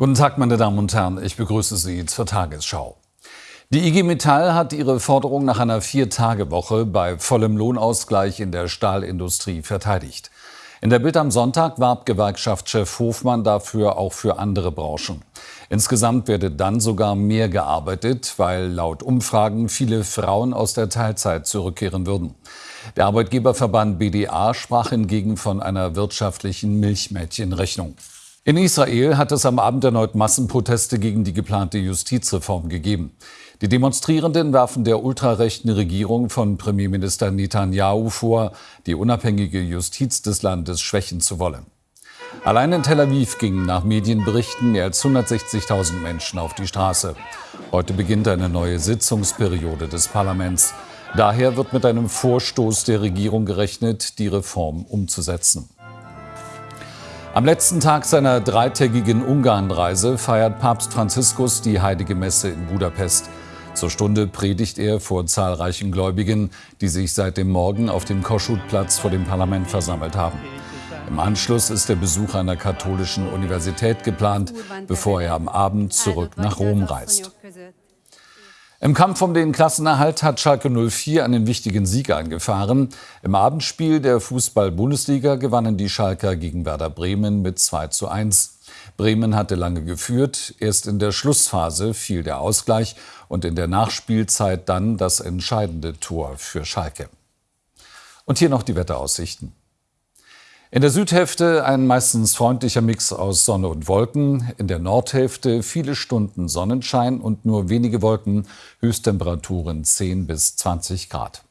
Guten Tag, meine Damen und Herren. Ich begrüße Sie zur Tagesschau. Die IG Metall hat ihre Forderung nach einer Vier-Tage-Woche bei vollem Lohnausgleich in der Stahlindustrie verteidigt. In der Bild am Sonntag warb Gewerkschaftschef Hofmann dafür auch für andere Branchen. Insgesamt werde dann sogar mehr gearbeitet, weil laut Umfragen viele Frauen aus der Teilzeit zurückkehren würden. Der Arbeitgeberverband BDA sprach hingegen von einer wirtschaftlichen Milchmädchenrechnung. In Israel hat es am Abend erneut Massenproteste gegen die geplante Justizreform gegeben. Die Demonstrierenden werfen der ultrarechten Regierung von Premierminister Netanyahu vor, die unabhängige Justiz des Landes schwächen zu wollen. Allein in Tel Aviv gingen nach Medienberichten mehr als 160.000 Menschen auf die Straße. Heute beginnt eine neue Sitzungsperiode des Parlaments. Daher wird mit einem Vorstoß der Regierung gerechnet, die Reform umzusetzen. Am letzten Tag seiner dreitägigen Ungarnreise feiert Papst Franziskus die Heilige Messe in Budapest. Zur Stunde predigt er vor zahlreichen Gläubigen, die sich seit dem Morgen auf dem Koschutplatz vor dem Parlament versammelt haben. Im Anschluss ist der Besuch einer katholischen Universität geplant, bevor er am Abend zurück nach Rom reist. Im Kampf um den Klassenerhalt hat Schalke 04 einen wichtigen Sieg eingefahren. Im Abendspiel der Fußball-Bundesliga gewannen die Schalker gegen Werder Bremen mit 2 zu 1. Bremen hatte lange geführt, erst in der Schlussphase fiel der Ausgleich und in der Nachspielzeit dann das entscheidende Tor für Schalke. Und hier noch die Wetteraussichten. In der Südhälfte ein meistens freundlicher Mix aus Sonne und Wolken, in der Nordhälfte viele Stunden Sonnenschein und nur wenige Wolken, Höchsttemperaturen 10 bis 20 Grad.